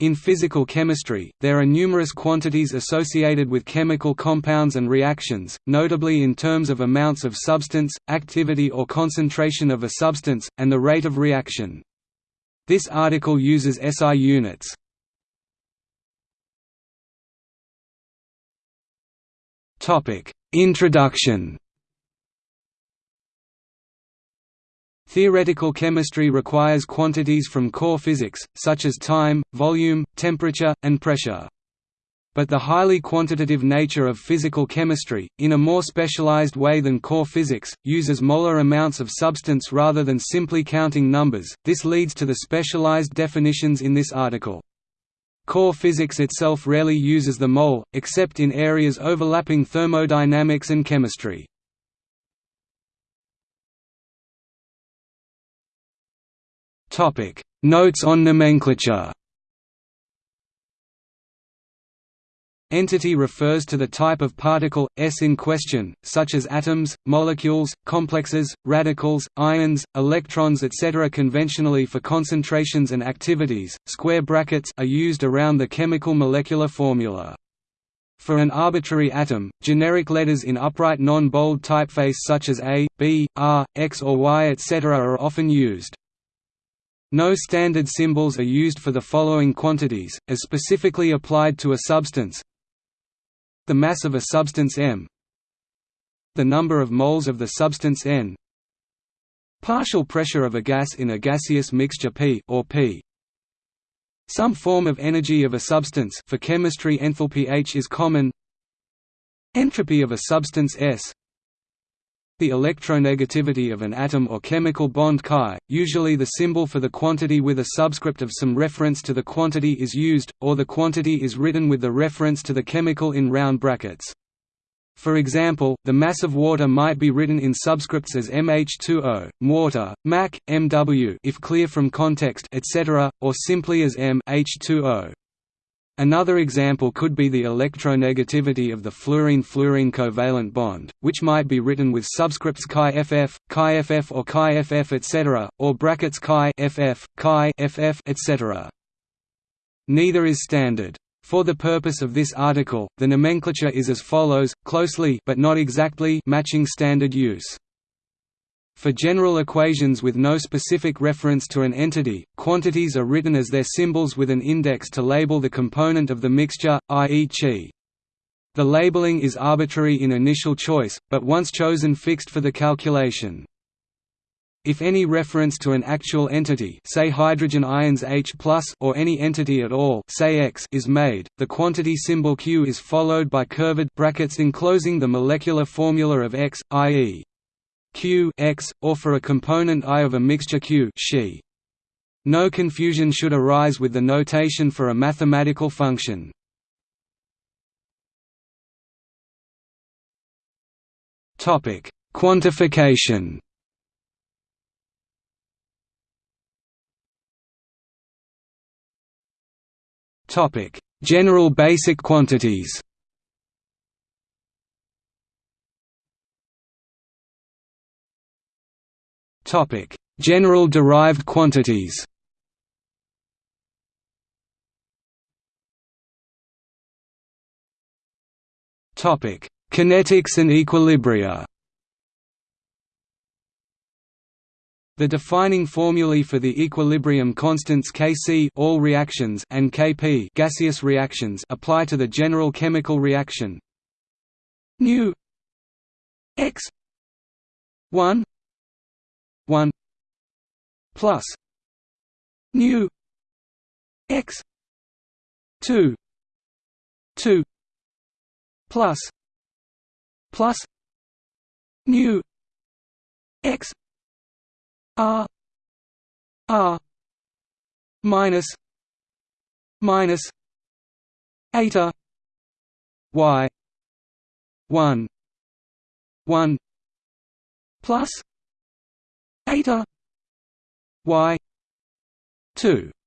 In physical chemistry, there are numerous quantities associated with chemical compounds and reactions, notably in terms of amounts of substance, activity or concentration of a substance, and the rate of reaction. This article uses SI units. Introduction Theoretical chemistry requires quantities from core physics, such as time, volume, temperature, and pressure. But the highly quantitative nature of physical chemistry, in a more specialized way than core physics, uses molar amounts of substance rather than simply counting numbers, this leads to the specialized definitions in this article. Core physics itself rarely uses the mole, except in areas overlapping thermodynamics and chemistry. Topic: Notes on nomenclature. Entity refers to the type of particle, S in question, such as atoms, molecules, complexes, radicals, ions, electrons etc. Conventionally for concentrations and activities, square brackets are used around the chemical molecular formula. For an arbitrary atom, generic letters in upright non-bold typeface such as A, B, R, X or Y etc. are often used. No standard symbols are used for the following quantities, as specifically applied to a substance. The mass of a substance m. The number of moles of the substance n. Partial pressure of a gas in a gaseous mixture P or P. Some form of energy of a substance for chemistry enthalpy H is common. Entropy of a substance S the electronegativity of an atom or chemical bond chi, usually the symbol for the quantity with a subscript of some reference to the quantity is used, or the quantity is written with the reference to the chemical in round brackets. For example, the mass of water might be written in subscripts as mH2O, water, MAC, Mw if clear from context etc., or simply as m H2O. Another example could be the electronegativity of the fluorine-fluorine covalent bond, which might be written with subscripts chi ff, chi ff or chi ff etc., or brackets chi ff, chi ff etc. Neither is standard. For the purpose of this article, the nomenclature is as follows, closely but not exactly matching standard use. For general equations with no specific reference to an entity, quantities are written as their symbols with an index to label the component of the mixture, i.e. chi. The labeling is arbitrary in initial choice, but once chosen fixed for the calculation. If any reference to an actual entity say hydrogen ions H or any entity at all say X is made, the quantity symbol Q is followed by curved brackets enclosing the molecular formula of X, i.e. Q x, or for a component I of a mixture Q she. No confusion should arise with the notation for a mathematical function. Topic: Quantification. Topic: General basic quantities. Topic: General derived quantities. Topic: Kinetics and equilibria. The defining formulae for the equilibrium constants Kc all reactions and Kp gaseous reactions apply to the general chemical reaction. Nu x 1 1 plus nu x 2 2 plus plus nu x r r minus minus eta y 1 1 plus eta y 2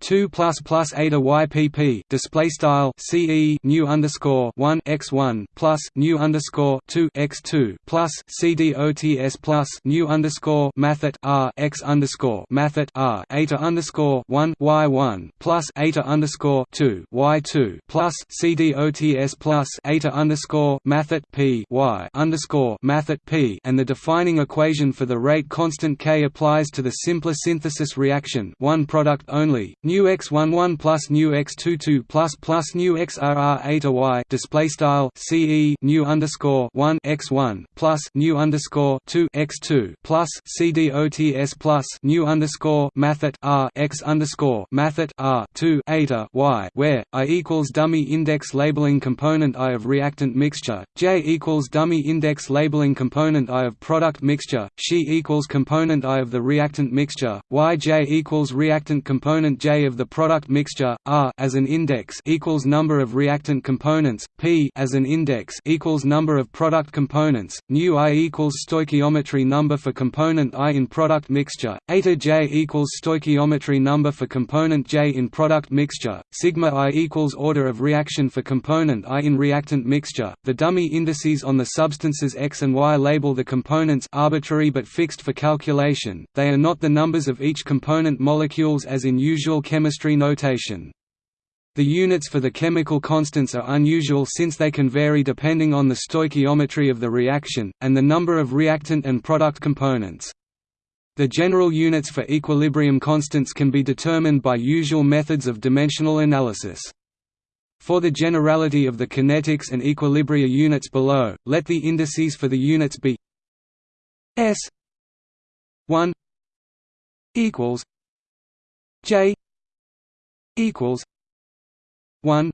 two plus plus eta ypp display style ce nu underscore one x one plus nu underscore two x two plus cdots plus nu underscore mathet r x underscore mathet r eta underscore one y one plus eta underscore two y two plus cdots plus eta underscore mathet p y underscore mathet p and the defining equation for the rate constant k applies to the simpler synthesis reaction one product only nu x11 plus nu x22 plus plus nu xrr eta y display style ce nu underscore 1 x1 plus nu underscore 2 x2 plus cdots plus nu underscore mathet r x underscore mathet r 2 eta y where i equals dummy index labeling component i of reactant mixture j equals dummy index labeling component i of product mixture she equals component i of the reactant mixture y j equals reactant component j of the product mixture r as an index equals number of reactant components p as an index equals number of product components nu i equals stoichiometry number for component i in product mixture eta j equals stoichiometry number for component j in product mixture sigma i equals order of reaction for component i in reactant mixture. The dummy indices on the substances x and y label the components arbitrary but fixed for calculation. They are not the numbers of each component molecules as in usual chemistry notation the units for the chemical constants are unusual since they can vary depending on the stoichiometry of the reaction, and the number of reactant and product components. The general units for equilibrium constants can be determined by usual methods of dimensional analysis. For the generality of the kinetics and equilibria units below, let the indices for the units be S 1 equals J equals 1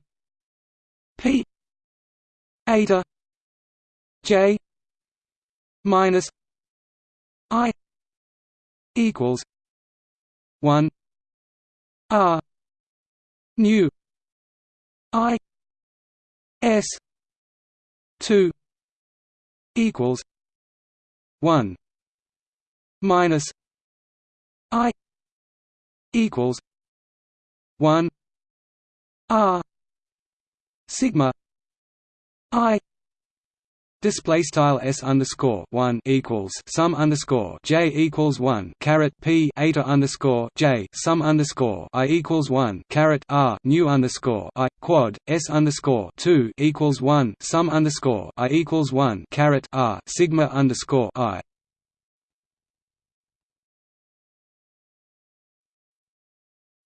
p eta j minus i equals 1 r nu i s 2 equals 1 minus i equals 1 R sigma I Display style s underscore one equals sum underscore j equals one caret p eta underscore j sum underscore i equals one caret r nu underscore i quad s underscore two equals one sum underscore i equals one caret r sigma underscore i.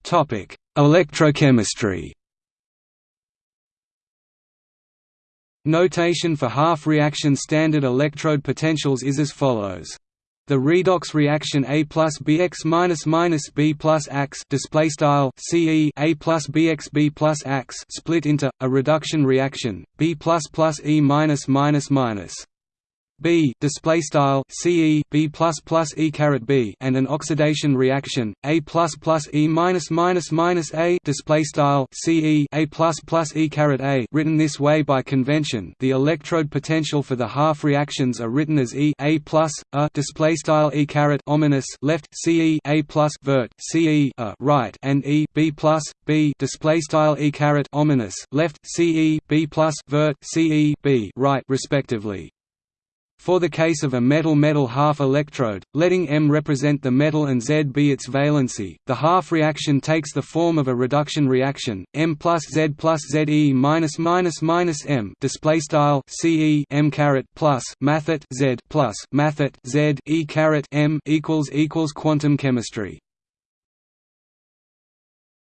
Topic: Electrochemistry. Notation for half-reaction standard electrode potentials is as follows. The redox reaction A plus Bx minus minus B plus Ax display style CE A plus Bx B plus Ax split into a reduction reaction B plus plus E minus minus minus B display style CE B plus plus E caret B and an oxidation reaction A plus plus E minus minus minus A display style CE A plus plus E caret A written this way by convention. The electrode potential for the half reactions are written as E A plus A display style E caret ominous left CE A plus vert CE A right and E B plus B display style E caret ominous left CE B plus vert CE B right respectively for the case of a metal-metal half electrode, letting M represent the metal and Z be its valency, the half reaction takes the form of a reduction reaction, M plus Z plus ZE minus minus minus M display style CE M caret plus mathet Z plus mathet Z E caret M equals equals quantum chemistry